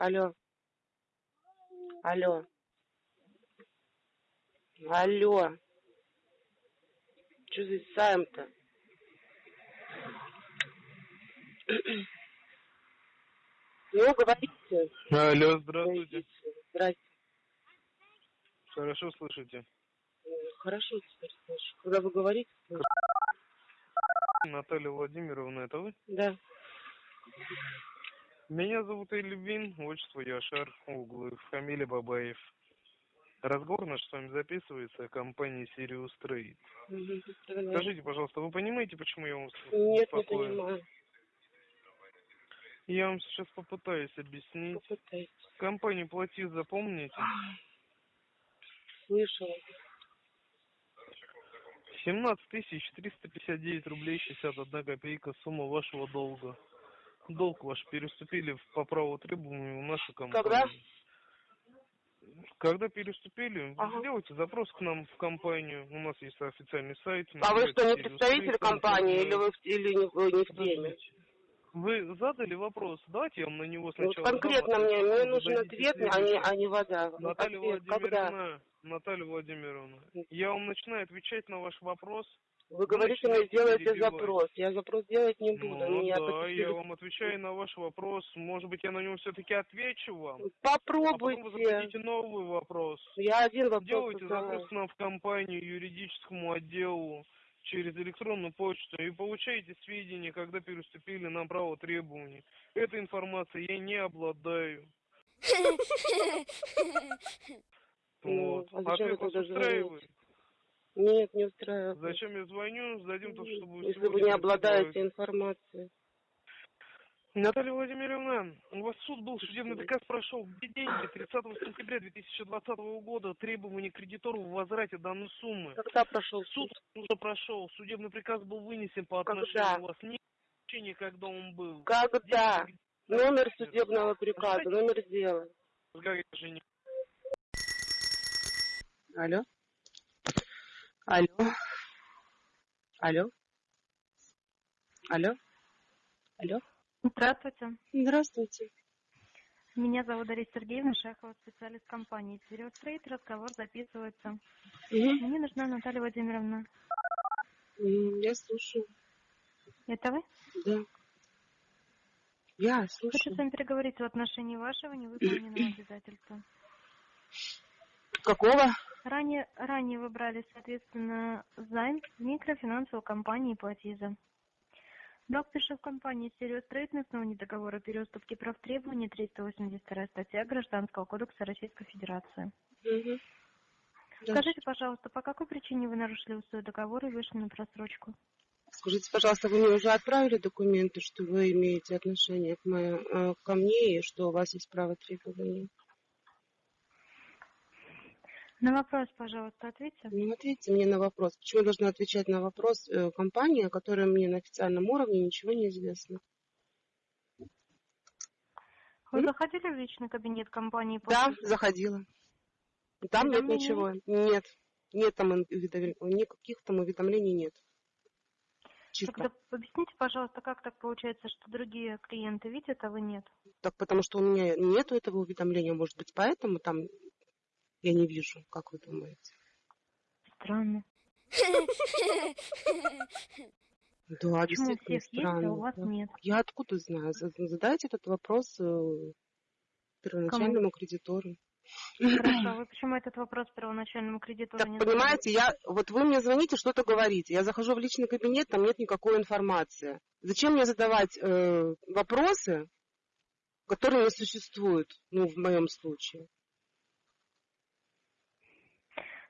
Алло. Алло. Алло. Что за Сайм-то? Ну, говорите. Алло, здравствуйте. Здрасте. Хорошо слышите? Хорошо теперь слышу. Когда вы говорите. Наталья Владимировна, это вы? да. Меня зовут Эльвин, отчество Яшар, Углы, фамилия Бабаев. Разговор наш с вами записывается о компании Sirius Trade. Давай. Скажите, пожалуйста, вы понимаете, почему я вас Нет, не беспокою? понимаю. Я вам сейчас попытаюсь объяснить. Попытайтесь. Компанию Платиз запомните? Слышала. 17 тысяч 359 рублей 61 копейка сумма вашего долга. Долг ваш переступили по праву требованию в нашу компанию. Когда? Когда переступили, Ага. сделайте запрос к нам в компанию. У нас есть официальный сайт. А вы что, не представитель компании или вы в- или не, вы не в теме? Вы задали вопрос, давайте я вам на него сначала конкретно дам, а мне, мне нужен ответ, а не, а не вода. Наталья Ответ когда? Владимировна, Наталья Владимировна, я вам начинаю отвечать на ваш вопрос. Вы говорите, начинаете мне сделайте перебивать. запрос. Я запрос делать не буду. Ну Меня да, я вам отвечаю на ваш вопрос. Может быть, я на него все-таки отвечу вам. А потом вы Попробуйте. зададите новый вопрос. Я один вопрос Делайте задала. запрос нам в компанию, юридическому отделу через электронную почту и получаете сведения, когда переступили нам право требований. Этой информацией я не обладаю. Ну, Вот. а зачем вы Ответ вас устраивает? Нет, не устраивает. Зачем я звоню? Сдадим то, чтобы Если вы не обладаете информацией. Наталья Владимировна, у вас суд был, судебный приказ прошел. Где деньги? 30 сентября 2020 года требования кредитору в возврате данной суммы. Когда прошел Суд уже прошел, судебный приказ был вынесен по Когда? отношению у вас. Не когда он был. Когда? Деньги- Номер судебного приказа, номер дела. Алло? Алло? Алло? Алло? Алло? Здравствуйте. Здравствуйте. Меня зовут Дарья Сергеевна Шахова, специалист компании Сириус Трейд. Разговор записывается. Мгм. Мне нужна Наталья Владимировна. Я слушаю. Это вы? Да. Я Хочу слушаю. с вами переговорить в отношении вашего невыполненного обязательства. Какого? Ранее, ранее вы брали, соответственно, займ микрофинансовой компании Platiza. Пришел в компании Сириус Трейд на основании договора о переуступке прав требований 382 статья Гражданского кодекса Российской Федерации. Да. Скажите, пожалуйста, по какой причине вы нарушили условия договора и вышли на просрочку? Скажите, пожалуйста, вы мне уже отправили документы, что вы имеете отношение к моей, э, ко мне и что у вас есть право требования? На вопрос, пожалуйста, ответьте. Ну, ответьте мне на вопрос. Почему я должна отвечать на вопрос э, компании, о которой мне на официальном уровне ничего не известно? Вы заходили в личный кабинет компании? Да, «Платежи»? заходила. Там нет ничего. Нет. Нет там уведомлений. Никаких там уведомлений нет. Чисто. Тогда объясните, пожалуйста, как так получается, что другие клиенты видят, а вы нет? Так потому что у меня нету этого уведомления, может быть, поэтому там я не вижу, как вы думаете. Странно. Да, Почему у действительно есть, а странно. у вас да. нет? Я откуда знаю? За- Задайте этот вопрос э, первоначальному кредитору. Хорошо, а вы почему этот вопрос первоначальному кредитору Так, не понимаете, я, вот вы мне звоните, что-то говорите. Я захожу в личный кабинет, там нет никакой информации. Зачем мне задавать э, вопросы, которые не существуют, ну, в моем случае?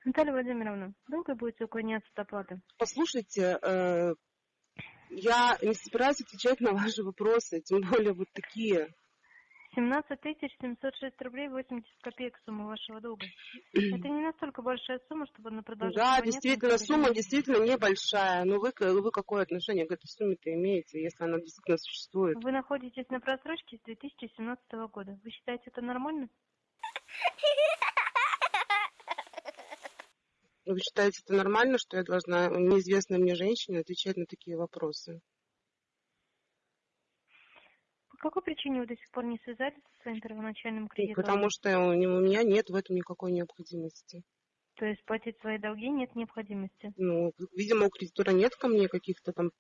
Наталья Владимировна, долго будете уклоняться от оплаты? Послушайте, э, я не собираюсь отвечать на ваши вопросы, тем более вот такие. 17 706 рублей 80 копеек сумма вашего долга. Это не настолько большая сумма, чтобы на продажу... Да, действительно, сумма действительно небольшая. Но вы, вы какое отношение к этой сумме-то имеете, если она действительно существует? Вы находитесь на просрочке с 2017 года. Вы считаете это нормально? Вы считаете это нормально, что я должна неизвестной мне женщине отвечать на такие вопросы? По какой причине вы до сих пор не связались со своим первоначальным кредитом? Потому что у меня нет в этом никакой необходимости. То есть платить свои долги нет необходимости? Ну, видимо, у кредитора нет ко мне каких-то там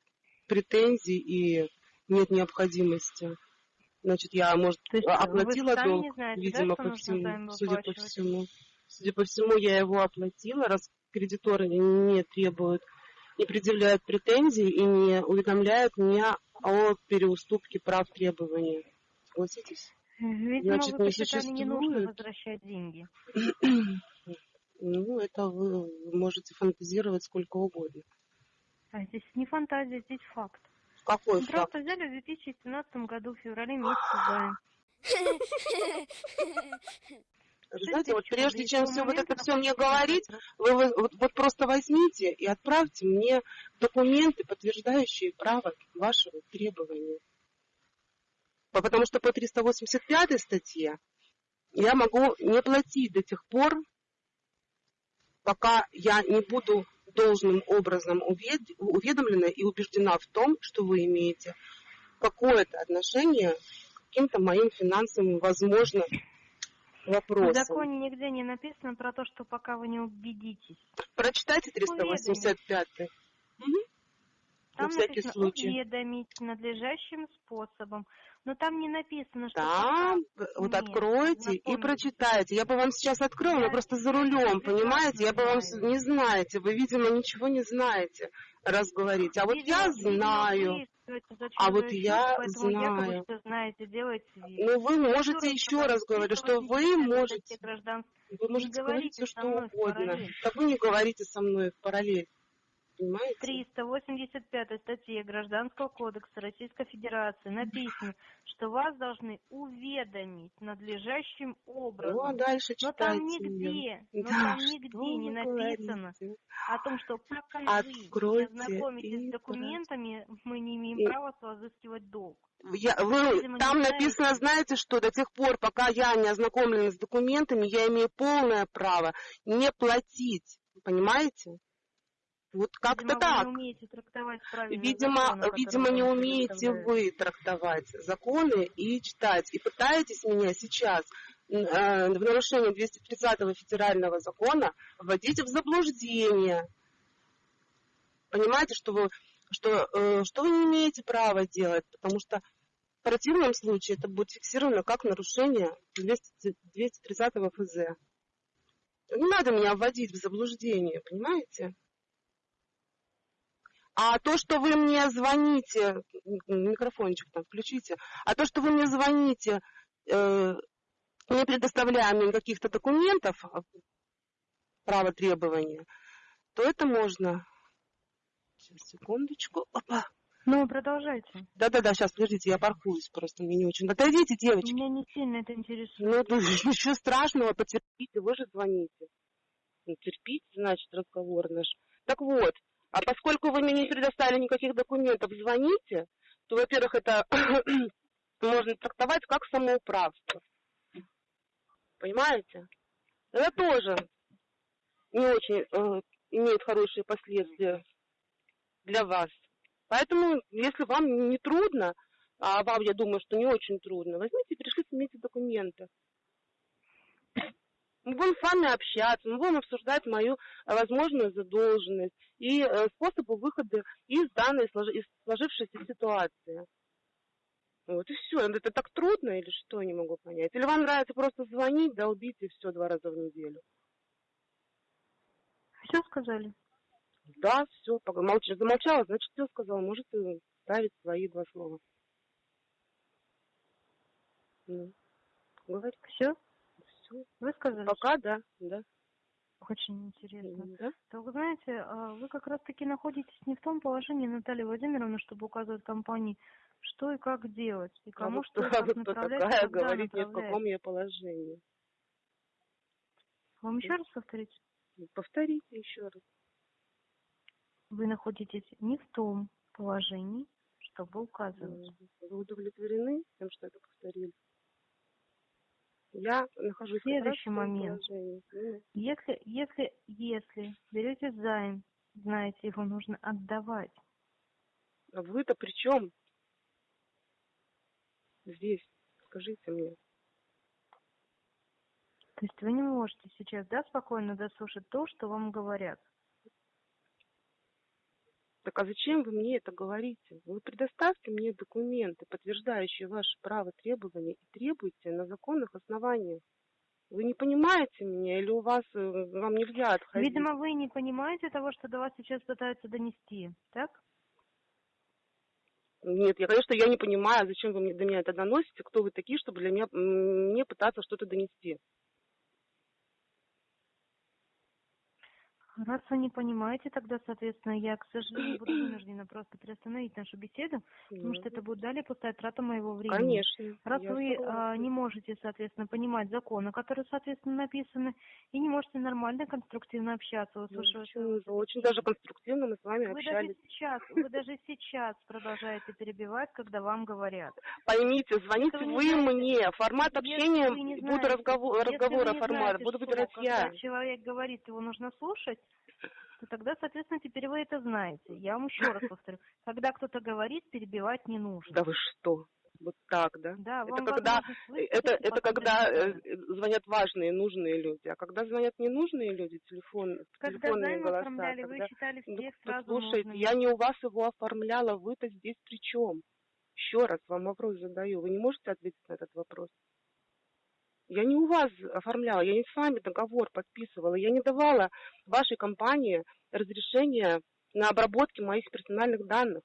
претензий и нет необходимости. Значит, я, может, То есть оплатила долг, знаете, да, видимо, что по всему, судя по всему. Судя по всему, я его оплатила, раз кредиторы не требуют, не предъявляют претензий и не уведомляют меня о переуступке прав требования. Согласитесь? Видимо, Значит, вы не посчитали не нужно существует. возвращать деньги. Ну, это вы можете фантазировать сколько угодно. А здесь не фантазия, здесь факт. Какой Мы факт? просто взяли в 2017 году, в феврале месяце займ. Знаете, вот прежде чем все вот это все мне говорить, вы, вы- вот, вот просто возьмите и отправьте мне документы, подтверждающие право вашего требования. По- Потому что по 385 статье я могу не платить до тех пор, пока я не буду должным образом увед- уведомлена и убеждена в том, что вы имеете какое-то отношение к каким-то моим финансовым, возможно, В вопросам. законе нигде не написано про то, что пока вы не убедитесь. Прочитайте 385 Там На всякий написано случай. уведомить надлежащим способом. Но там не написано, что Там, пока. вот Нет, откройте и прочитайте. Я бы вам сейчас открыла, но Я просто за рулем, понимаете? Я бы вам не знаете. Вы, видимо, ничего не знаете, раз говорите. А вот Видимо, я знаю. А вот я якобы знаю. что знаете, делаете. Ну, вы можете Еще раз говорю, раз говорю, что вы 385 можете, вы можете говорить все, что угодно. Да вы не говорите со мной в параллель. Понимаете? 385 статье Гражданского кодекса Российской Федерации написано, что вас должны уведомить надлежащим Ну, а образом. дальше Но там нигде, но Да, там нигде вы не написано говорите? о том, что пока вы не Откройте ознакомитесь и с документами, мы не имеем И- права с вас взыскивать долг. Я, вы, там написано, знаете что, до тех пор, пока я не ознакомлена с документами, я имею полное право не платить. Понимаете? Вот как-то Видимо, так. Вы не умеете трактовать правильно Видимо, законы, видимо, не умеете вы трактовать законы и читать. И пытаетесь меня сейчас э, в нарушение 230 федерального закона вводить в заблуждение. Понимаете, что вы, что, э, что вы не имеете права делать, потому что в противном случае это будет фиксировано как нарушение 200 230 ФЗ. Не надо меня вводить в заблуждение, понимаете? А то, что вы мне звоните, микрофончик там включите, а то, что вы мне звоните, э, не предоставляя мне каких-то документов, а, право требования, то это можно. Сейчас, секундочку. Опа. Ну, продолжайте. Да-да-да, сейчас, подождите, я паркуюсь просто, мне не очень. Отойдите, девочки. Меня не сильно это интересует. Ну, ничего страшного, потерпите, вы же звоните. Ну, терпите, значит, разговор наш. Так вот, а поскольку вы мне не предоставили никаких документов, звоните, то, во-первых, это можно трактовать как самоуправство. Понимаете? Это тоже не очень э, имеет хорошие последствия для вас. Поэтому, если вам не трудно, а вам, я думаю, что не очень трудно, возьмите и пришлите мне эти документы. Мы будем с вами общаться, мы будем обсуждать мою э, возможную задолженность и э, способы выхода из данной из сложившейся ситуации. Вот и все. Это так трудно или что, не могу понять. Или вам нравится просто звонить, долбить и все два раза в неделю. Все сказали? Да, все, молча, замолчала, значит, все сказала. Может, и ставить свои два слова. Ну, говори. Все? Все. Вы сказали? Пока, да, да. Очень интересно. да. То вы знаете, а вы как раз таки находитесь не в том положении, Наталья Владимировна, чтобы указывать компании, что и как делать, и А кому вы что как а вы кто направлять, такая, говорить мне, в направлять. каком я положении? Вам еще раз повторить? Повторите еще раз. Вы находитесь не в том положении, чтобы указывать. Вы удовлетворены тем, что это повторили? Я нахожусь Следующий момент. Если, если, если берете займ, знаете, его нужно отдавать. А вы-то при чем? здесь? Скажите мне. То есть вы не можете сейчас, да, спокойно дослушать то, что вам говорят? Так а зачем вы мне это говорите? Вы предоставьте мне документы, подтверждающие ваше право требования, и требуйте на законных основаниях. Вы не понимаете меня или у вас, э, вам нельзя отходить? Видимо, вы не понимаете того, что до вас сейчас пытаются донести, так? Нет, я, конечно, я не понимаю, зачем вы мне до меня это доносите, кто вы такие, чтобы для меня, мне пытаться что-то донести. Раз вы не понимаете, тогда, соответственно, я, к сожалению, буду вынуждена просто приостановить нашу беседу, потому что это будет далее пустая трата моего времени. Конечно. Раз вы а, не можете, соответственно, понимать законы, которые, соответственно, написаны, и не можете нормально, конструктивно общаться, Ну, почему же? Очень даже конструктивно мы с вами Вы общались. даже сейчас, вы даже сейчас продолжаете перебивать, когда вам говорят. Поймите, звоните вы вы, не знаете- мне, формат общения, не буду знаете- разговор, разговора формат, знаете, буду выбирать я. Когда человек говорит, его нужно слушать, то тогда, соответственно, теперь вы это знаете. Я вам еще раз повторю. Когда кто-то говорит, перебивать не нужно. Да вы что? Вот так, да? Да, это когда, возможность высказать это, это когда э, звонят важные, нужные люди. А когда звонят ненужные люди, телефон, Когда телефонные займ голоса, оформляли, вы тогда- считали Ну, всех сразу послушайте, нужными. я не у вас его оформляла, вы-то здесь при чем? Еще раз вам вопрос задаю. Вы не можете ответить на этот вопрос? Я не у вас оформляла, я не с вами договор подписывала, я не давала вашей компании разрешение на обработки моих персональных данных.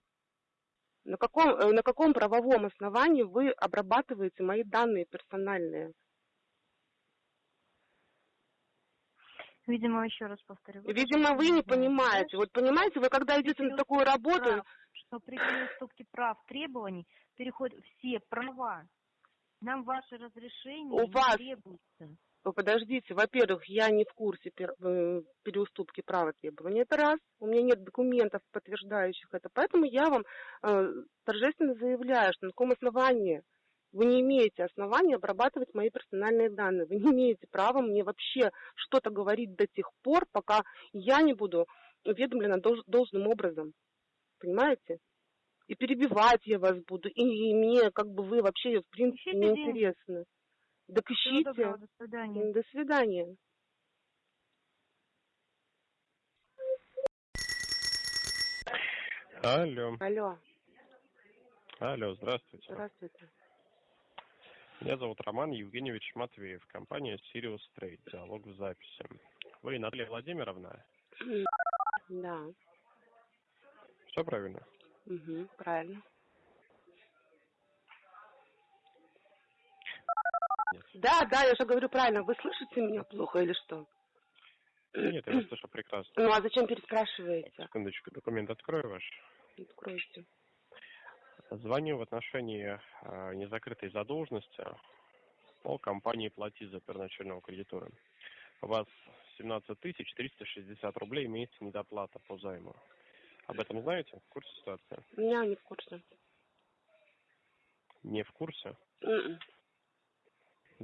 На каком, э, на каком правовом основании вы обрабатываете мои данные персональные? Видимо, еще раз повторю. Видимо, вы не понимаете. Вот понимаете, вы когда идете на такую работу, прав, что при переступке прав требований переходят все права. Нам ваше разрешение У не вас требуется. Вы подождите, во-первых, я не в курсе пер- э, переуступки права требований. Это раз. У меня нет документов, подтверждающих это. Поэтому я вам э, торжественно заявляю, что на каком основании вы не имеете основания обрабатывать мои персональные данные. Вы не имеете права мне вообще что-то говорить до тех пор, пока я не буду уведомлена долж- должным образом. Понимаете? И перебивать я вас буду, и, и мне как бы вы вообще в принципе Ищите не день. интересны. Так ищите. доброго, до свидания. До свидания. Алло, Алло, алло, здравствуйте. здравствуйте. Меня зовут Роман Евгеньевич Матвеев, компания Sirius Trade, диалог в записи. Вы Наталья Владимировна? Да, Все правильно? Угу, правильно. Нет. Да, да, я же говорю правильно. Вы слышите меня плохо или что? Нет, я вас слышу прекрасно. Ну, а зачем переспрашиваете? Секундочку, документ открою ваш. Откройте. Звоню в отношении э, незакрытой задолженности по компании «Плати» за первоначального кредитора. У вас 17 тысяч 360 рублей имеется недоплата по займу. Об этом знаете? В курсе ситуации? Я не в курсе. Не в курсе? М-м.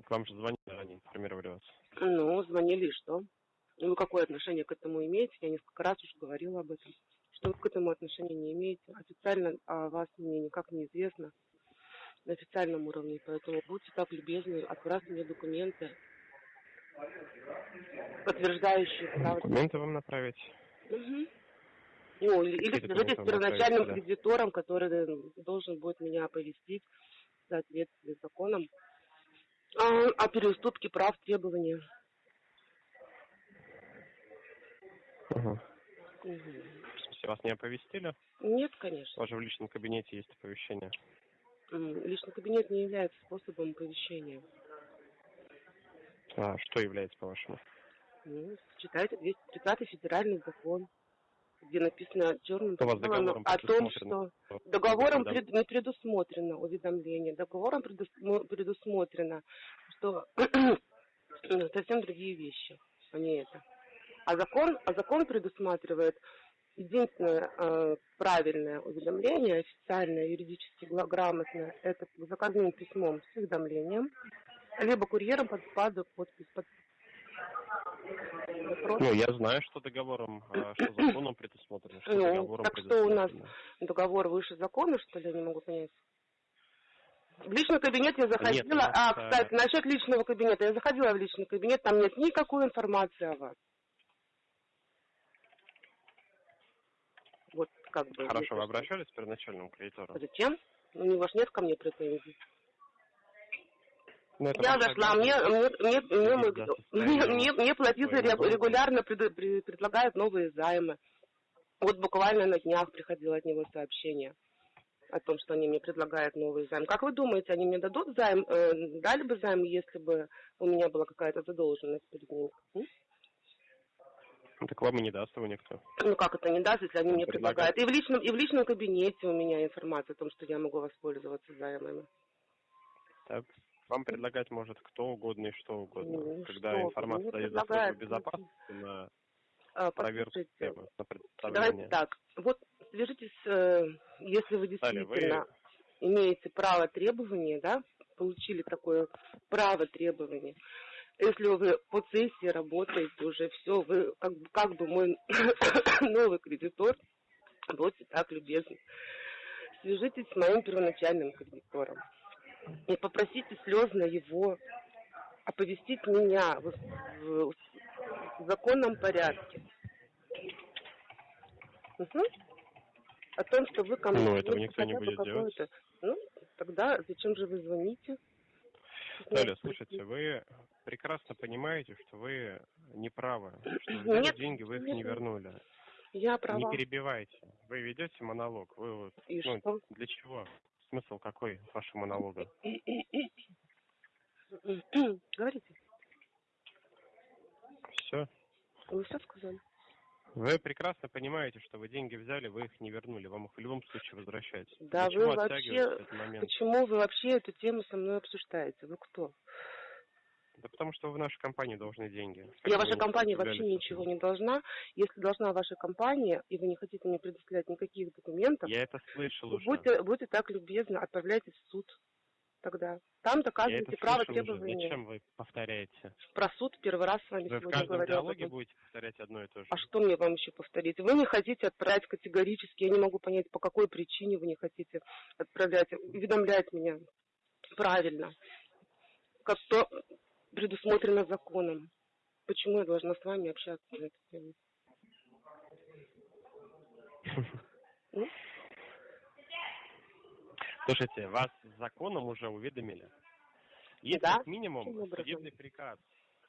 К вам же звонили, они информировали вас. Ну, звонили и что? Ну, какое отношение к этому имеете? Я несколько раз уже говорила об этом. Что вы к этому отношения не имеете? Официально о вас мне никак не известно на официальном уровне, поэтому будьте так любезны, отправьте мне документы, подтверждающие право. Документы вам направить? Мгм. Ну, или, свяжитесь с первоначальным направить, кредитором, который должен будет меня оповестить в соответствии с законом а, о переуступке прав требования. Ага. В смысле, вас не оповестили? Нет, конечно. вас же в личном кабинете есть оповещение. Личный кабинет не является способом оповещения. А что является, по-вашему? Ну, читайте 230 федеральный закон, где написано белому договором о том, что договором пред- не предусмотрено уведомление. Договором предус- предусмотрено, что совсем другие вещи, а не это. А закон, а закон предусматривает единственное э, правильное уведомление, официальное, юридически грамотное, это заказным письмом с уведомлением, либо курьером под, под подпись под вопрос. Ну, я знаю, что договором, а, что законом предусмотрено, что Ну, так что у нас? Договор выше закона, что ли, я не могу понять. В личный кабинет я заходила. Нет, а, э, кстати, насчет личного кабинета. Я заходила в личный кабинет, там нет никакой информации о вас. Вот как бы. Хорошо, вы обращались к первоначальному кредитору? Зачем? У него ж нет ко мне претензий. Ну, Я зашла, мне, мне, мне, мне, мне, мне, долга. регулярно пред- при- предлагают новые займы. Вот буквально на днях приходило от него сообщение о том, что они мне предлагают новый займ. Как вы думаете, они мне дадут займ, э, дали бы займ, если бы у меня была какая-то задолженность перед ними? М? Ну, Так вам и не даст его никто. Ну как это не даст, если они Он мне предлагает. предлагают? И в личном, и в личном кабинете у меня информация о том, что я могу воспользоваться займами. Так. Вам предлагать может кто угодно и что угодно. Ну, Когда что информация мне дает за службу предлагают. безопасности на А, проверку системы, на Давайте представление. так. Вот свяжитесь, э, если вы Далее, вы- действительно имеете право требования, да, получили такое право требования. Если вы по сессии работаете уже, все, вы как, бы- как бы мой новый кредитор, будьте так любезны. Свяжитесь с моим первоначальным кредитором и попросите слезно его оповестить меня в, в- в законном порядке. Мгм. О том, что вы ко мне Ну, этого никто не будет делать. Ну, тогда зачем же вы звоните? Далее, слушайте, вы прекрасно понимаете, что вы не правы, что Нет, взяли деньги, вы их нет, не вернули. Я Не права. перебивайте. Вы ведете монолог. Вы вот, И ну, что? для чего? Смысл какой вашего монолога? Говорите. Все. Вы все сказали? Вы прекрасно понимаете, что вы деньги взяли, вы их не вернули. Вам их в любом случае возвращать. Да Для вы вообще- этот момент? Почему вы вообще эту тему со мной обсуждаете? Вы кто? Да потому что вы в нашей компании должны деньги. Я вашей компании вообще ничего не должна. Если должна ваша компания, и вы не хотите мне предоставлять никаких документов, Я это слышал уже. будьте, будьте так любезны, отправляйтесь в суд тогда. Там доказываете право слышал уже. требования. Зачем вы повторяете? Про суд первый раз с вами Вы в сегодня каждом говорю. диалоге будете повторять одно и то же. А что мне вам еще повторить? Вы не хотите отправить категорически, я не могу понять, по какой причине вы не хотите отправлять, уведомлять меня правильно, как то предусмотрено законом. Почему я должна с вами общаться на эту тему? Слушайте, вас законом уже уведомили. Есть Да, как минимум судебный приказ,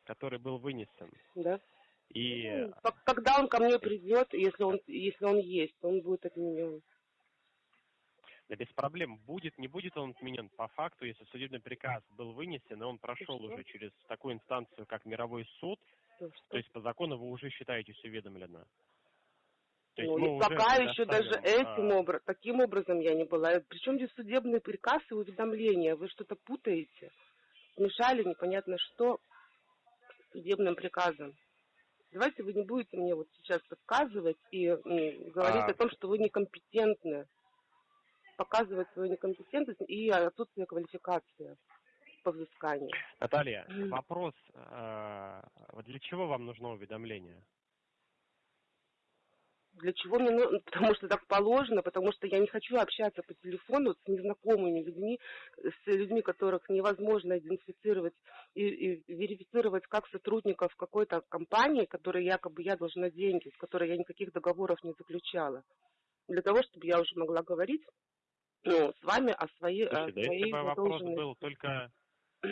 который был вынесен. Да? И Ну, Когда он ко мне придет, если он, если он есть, он будет отменен. Да без проблем, будет, не будет он отменен по факту, если судебный приказ был вынесен, и он прошел что? уже через такую инстанцию, как мировой суд, То то есть по закону вы уже считаетесь уведомлено. То Ну, и уже пока еще даже предоставим, этим а, образом, таким образом я не была. Причем здесь судебный приказ и уведомление? Вы что-то путаете? Мешали непонятно что судебным приказом. Давайте вы не будете мне вот сейчас подсказывать и м, говорить А. о том, что вы некомпетентны. Показывать свою некомпетентность и отсутствие квалификации по взысканию. Наталья, М. вопрос, вот для чего вам нужно уведомление? Для чего мне нужно? Потому что так положено, потому что я не хочу общаться по телефону с незнакомыми людьми, с людьми, которых невозможно идентифицировать и, и верифицировать как сотрудников какой-то компании, которой якобы я должна деньги, с которой я никаких договоров не заключала. Для того, чтобы я уже могла говорить ну, с вами о своей, о Слушайте, да если своей бы вопрос был только,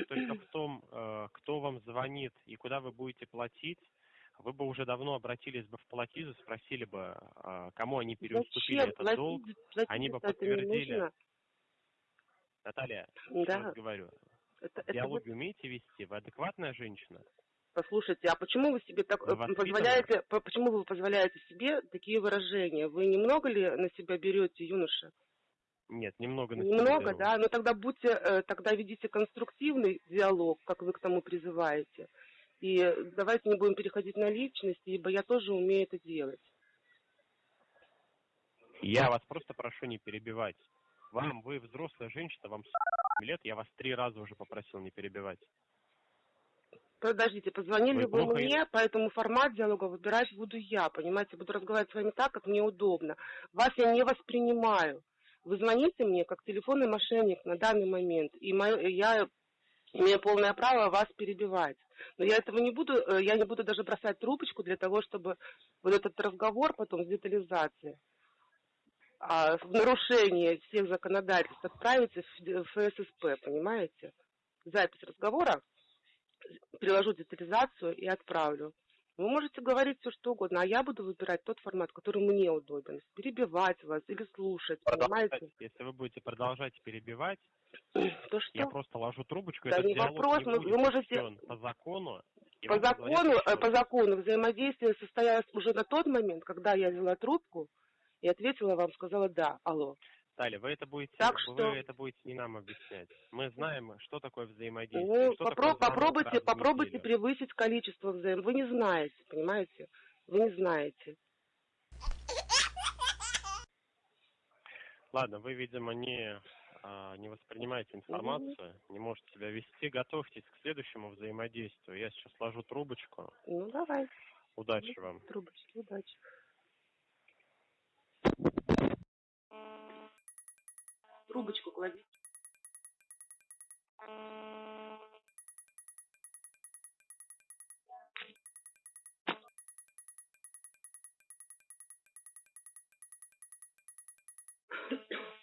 только в том, э, кто вам звонит и куда вы будете платить, вы бы уже давно обратились бы в платизу, спросили бы, э, кому они переуступили Зачем? этот Платить- долг. платить они бы это подтвердили. Наталья, я Да, вас говорю, это, это диалоги умеете вести? Вы адекватная женщина? Послушайте, а почему вы себе так Вы э, воспитаны? позволяете, по- почему вы позволяете себе такие выражения? Вы немного ли на себя берете, юноша? Нет, немного на Немного, да? Но тогда будьте, э, тогда ведите конструктивный диалог, как вы к тому призываете. И давайте не будем переходить на личности, ибо я тоже умею это делать. Я вас просто прошу не перебивать. Вам, вы взрослая женщина, вам 40 лет, я вас три раза уже попросил не перебивать. Подождите, позвонили Вы вы, плохо- мне, поэтому формат диалога выбирать буду я, понимаете? Буду разговаривать с вами так, как мне удобно. Вас я не воспринимаю. Вы звоните мне как телефонный мошенник на данный момент, и моё- я имею полное право вас перебивать. Но я этого не буду, э, я не буду даже бросать трубочку для того, чтобы вот этот разговор потом с детализацией а, в нарушение всех законодательств отправиться в ФССП, понимаете? Запись разговора, приложу детализацию и отправлю. Вы можете говорить все что угодно, а я буду выбирать тот формат, который мне удобен. Перебивать вас или слушать, понимаете? Если вы будете продолжать перебивать, То я что? просто ложу трубочку, Да не вопрос, не вы можете- по закону. По закону, э, по закону взаимодействие состоялось уже на тот момент, когда я взяла трубку и ответила вам, сказала да, алло. Далее, вы это будете, Так вы что- это будете не нам объяснять. Мы знаем, что такое взаимодействие. Ну, что попро- такое попробуйте, попробуйте неделю. превысить количество взаим. Вы не знаете, понимаете? Вы не знаете. Ладно, вы, видимо, не, а, не воспринимаете информацию, не можете себя вести. Готовьтесь к следующему взаимодействию. Я сейчас ложу трубочку. Ну, давай, Удачи вам. трубочки, удачи. Трубочку клади.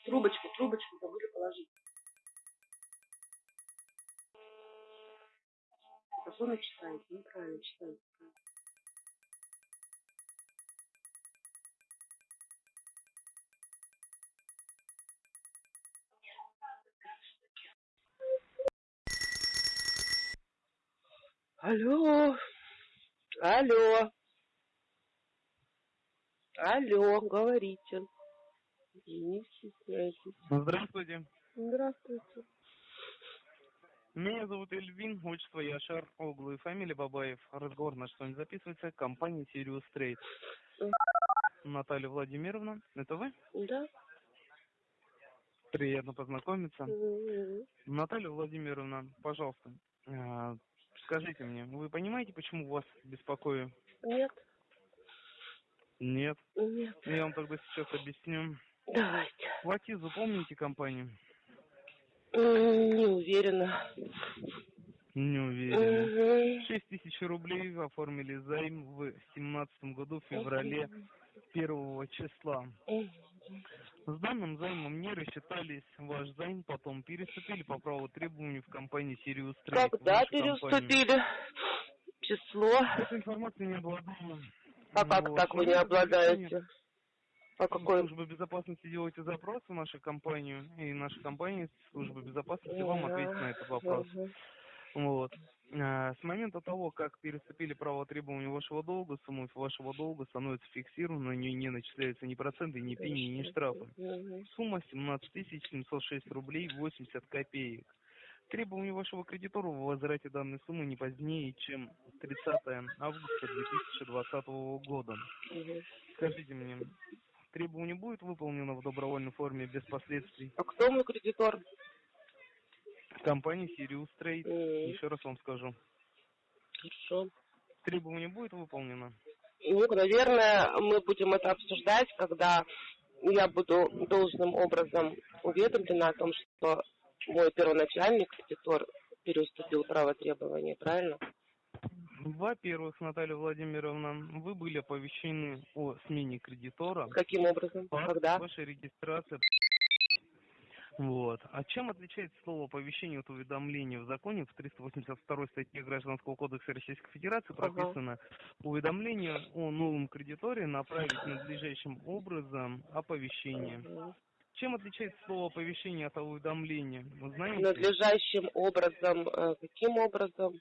Трубочку, трубочку забыли положить. Спокойно читайте, неправильно читайте. Алло, алло, алло, говорите. Не стесняйтесь. Здравствуйте. Здравствуйте. Меня зовут Эльвин, отчество Яшар, Оглу и фамилия Бабаев. Разговор с вами записывается. Компания Trade. Мгм. Наталья Владимировна, это вы? Да? Приятно познакомиться. Наталья Владимировна, пожалуйста, э, скажите мне, вы понимаете, почему вас беспокою? Нет, Нет. нет. Я вам тогда сейчас объясню. Давайте. Платизу помните компанию? Не уверена. Не уверен. Мгм. 6 тысяч рублей оформили займ в семнадцатом году, в феврале первого числа. С данным займом не рассчитались. Ваш займ потом переступили по праву требований в компании Sirius Trade. Когда Вашу компанию. переступили? Число? Этой информацией не обладаю. А как Вот. так вы не обладаете? Завершения какой? Служба безопасности делаете запрос в нашу компанию, и наша компания, служба безопасности, вам ответит на этот вопрос. Мгм. Вот. А, С момента того, как переступили право требования вашего долга, сумма вашего долга становится фиксированной, на нее не начисляются ни проценты, ни пени, ни штрафы. Сумма 17 706 рублей 80 копеек. Требования вашего кредитора в возврате данной суммы не позднее, чем 30 августа 2020 года. Скажите мне, требование будет выполнено в добровольной форме без последствий? А кто мой кредитор? Компания Sirius Trade. М, Еще раз вам скажу. Хорошо. Требование будет выполнено? Ну, наверное, мы будем это обсуждать, когда я буду должным образом уведомлена о том, что мой первоначальный кредитор переуступил право требования, правильно? Во-первых, Наталья Владимировна, вы были оповещены о смене кредитора. Каким образом? Когда? вашей регистрации. Вот. А чем отличается слово оповещение от уведомления в законе в 382 статье Гражданского кодекса Российской Федерации Ага. прописано уведомление о новом кредиторе направить надлежащим образом оповещение. Мгм. Чем отличается слово оповещение от уведомления? Вы знаете? Надлежащим образом. э, Каким образом?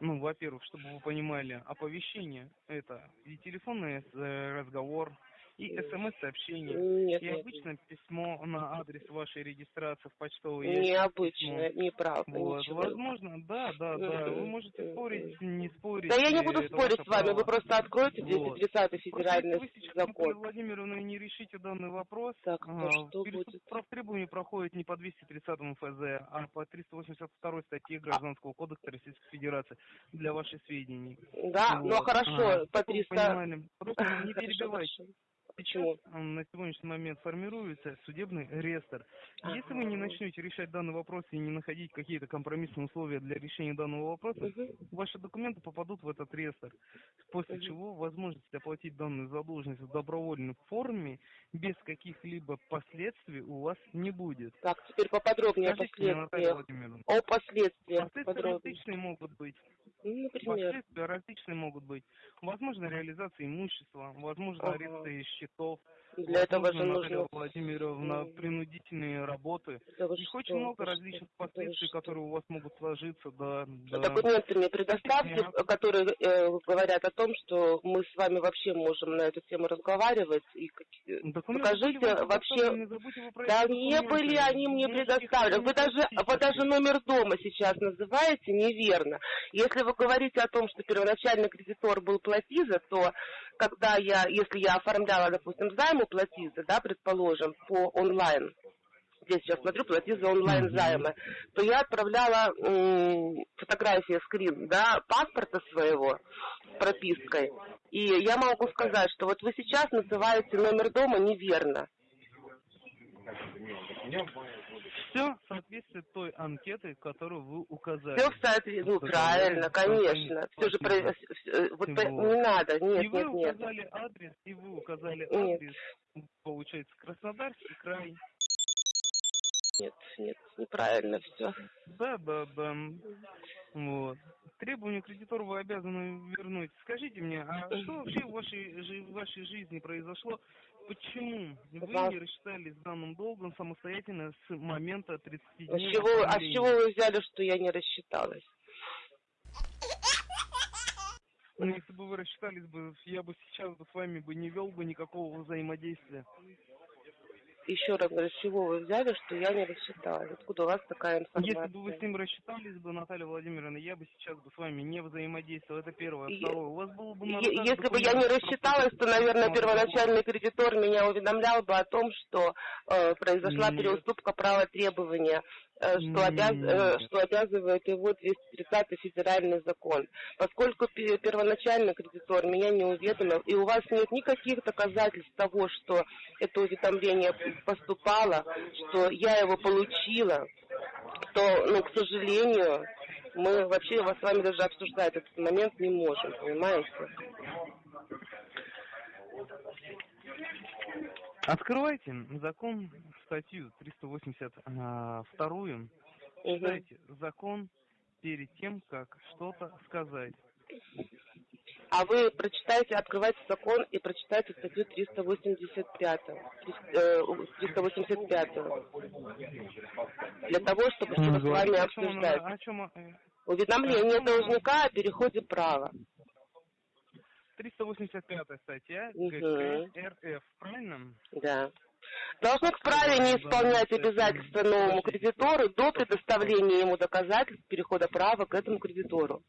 Ну, во-первых, чтобы вы понимали, оповещение это и телефонный э, разговор, и смс-сообщение, Нет, и нет. письмо на адрес вашей регистрации в почтовый ящик. Необычно, письмо. неправда, Вот, ничего. возможно, да, да, да. Вы можете спорить, не спорить. Да я не и буду спорить с вами, право. вы просто откройте Вот. 230 Просто федеральный если вы сейчас, Наталья закон. Владимировна, не решите данный вопрос, Так, то а, что будет? прав требований проходит не по 230 ФЗ, а по 382 статье Гражданского кодекса Российской Федерации для ваших сведений. Да, ну Вот. хорошо, А, по чтобы вы 300... понимали. Просто не перебивайте. Почему? На сегодняшний момент формируется судебный реестр. Если вы не начнете решать данный вопрос и не находить какие-то компромиссные условия для решения данного вопроса, Мгм. ваши документы попадут в этот реестр. После Мгм. чего возможность оплатить данную задолженность в добровольной форме без каких-либо последствий у вас не будет. Так, теперь поподробнее о последствиях. О последствиях последствия подробнее. различные могут быть. Например. Последствия различные могут быть. Возможно, реализация имущества, возможно, Ага. аресты magical Для этого же нужно... Владимировна, принудительные работы. Да Их что, очень много различных что, да последствий, которые у вас могут сложиться до... до- Документы мне предоставьте, Нет. которые э, говорят о том, что мы с вами вообще можем на эту тему разговаривать. И какие- Документы покажите вообще- про Да не были они мне предоставлены. Вы даже, вы даже номер дома сейчас называете неверно. Если вы говорите о том, что первоначальный кредитор был Платиза, то когда я, если я оформляла, допустим, займ у Платиза, да, предположим, по онлайн, здесь сейчас смотрю, Платиза онлайн Мгм. займы, то я отправляла м, фотографии, скрин, да, паспорта своего с пропиской. И я могу сказать, что вот вы сейчас называете номер дома неверно. Все соответствует той анкеты, которую вы указали. Все в соответствии, ну правильно, конечно. Все же про... э, вот по- не надо, нет, и вы нет, нет. указали адрес, и вы указали Нет. адрес, получается, Краснодарский край. Нет, нет, неправильно все. Да, да, да. Вот. Требования кредитора вы обязаны вернуть. Скажите мне, а что вообще в вашей, в вашей жизни произошло? Почему вы не рассчитались с данным долгом самостоятельно с момента 30 А с дней? чего, а с чего вы взяли, что я не рассчиталась? Ну, если бы вы рассчитались бы, я бы сейчас бы с вами бы не вел бы никакого взаимодействия. Еще раз говорю, с чего вы взяли, что я не рассчиталась? Откуда у вас такая информация? Если бы вы с ним рассчитались бы, Наталья Владимировна, я бы сейчас бы с вами не взаимодействовал. Это первое. Второе. У вас было бы Если бы я не рассчиталась, то, наверное, первоначальный кредитор меня уведомлял бы о том, что э, произошла Нет. переуступка права требования, э, что, обяз- э, что обязывает его 230 федеральный закон. Поскольку пе- первоначальный кредитор меня не уведомил, и у вас нет никаких доказательств того, что это уведомление поступало, что я его получила, то, ну, к сожалению, мы вообще вас с вами даже обсуждать этот момент не можем, понимаете? Открывайте закон, статью 382. Мгм. Читайте закон перед тем, как что-то сказать. А вы прочитайте, открывайте закон и прочитайте статью 385. э, 385. Для того, чтобы что-то с вами чем обсуждать. чем, э, Уведомление должника о переходе права. 385 статья. ГК РФ, правильно? Да. Должник вправе не исполнять обязательства новому кредитору до предоставления ему доказательств перехода права к этому кредитору.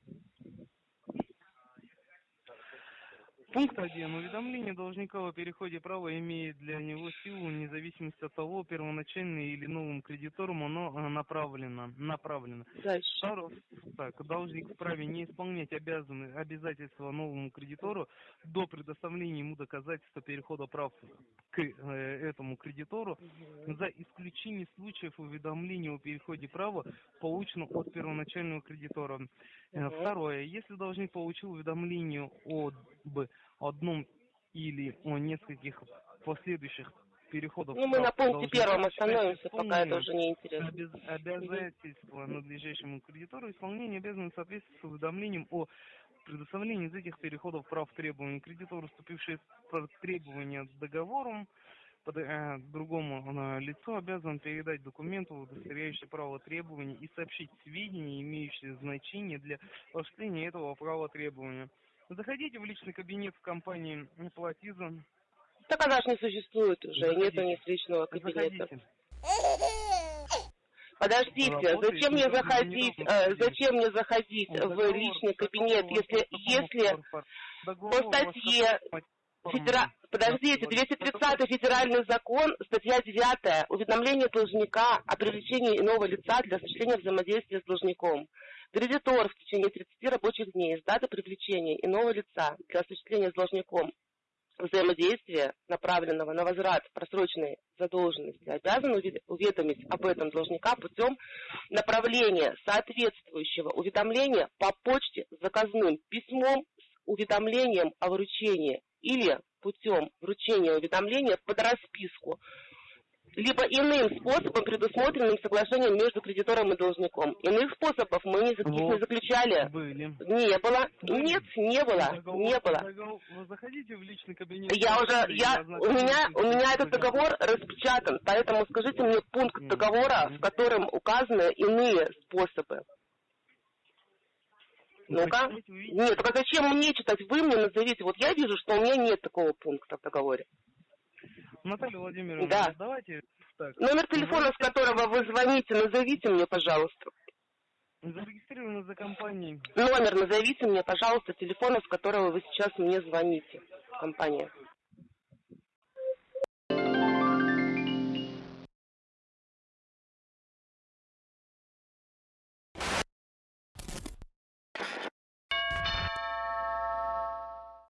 Пункт 1. Уведомление должника о переходе права имеет для него силу вне зависимости от того, первоначально или новым кредитором оно э, направлено. направлено. Дальше. Второе. Так, должник вправе не исполнять обязаны, обязательства новому кредитору до предоставления ему доказательства перехода прав к э, этому кредитору за исключением случаев уведомления о переходе права, полученного от первоначального кредитора. Э. Второе. Если должник получил уведомление об одном или о нескольких последующих переходах Ну, мы на пункте первом остановимся, пока это уже не интересно. обяз- обязательства надлежащему кредитору исполнение обязаны соответствовать с уведомлением о предоставлении из этих переходов прав требований кредитору, вступивший в требования договором, под- э, другому э, лицу обязан передать документы, удостоверяющие право требований и сообщить сведения, имеющие значение для осуществления этого права требования. Заходите в личный кабинет в компании Платиза. Так она же не существует уже, Заходите. нету ни личного кабинета. Заходите. Подождите, Работает зачем мне заходить, э, зачем мне заходить в Договор, личный по кабинет, если, если договору по у статье Федера... Подождите, 230 федеральный закон, статья 9, уведомление должника о привлечении иного лица для осуществления взаимодействия с должником. Кредитор в течение 30 рабочих дней с даты привлечения иного лица для осуществления с должником взаимодействия, направленного на возврат просроченной задолженности, обязан уведомить об этом должника путем направления соответствующего уведомления по почте с заказным письмом с уведомлением о вручении или путем вручения уведомления под расписку либо иным способом, предусмотренным соглашением между кредитором и должником. Иных способов мы не, вот, не заключали. Были. Не было. Были. Нет, не было. Договор, не было. Договор, вы заходите в личный кабинет. Я уже, я, у меня, у меня этот договор распечатан, поэтому скажите мне пункт mm. договора, в котором указаны иные способы. Ну-ка. Нет, а зачем мне читать? Вы мне назовите. Вот я вижу, что у меня нет такого пункта в договоре. Наталья Владимировна, да. давайте так. Номер телефона, с которого вы звоните, назовите мне, пожалуйста. Зарегистрированы за компанией. Номер назовите мне, пожалуйста, телефона, с которого вы сейчас мне звоните. Компания.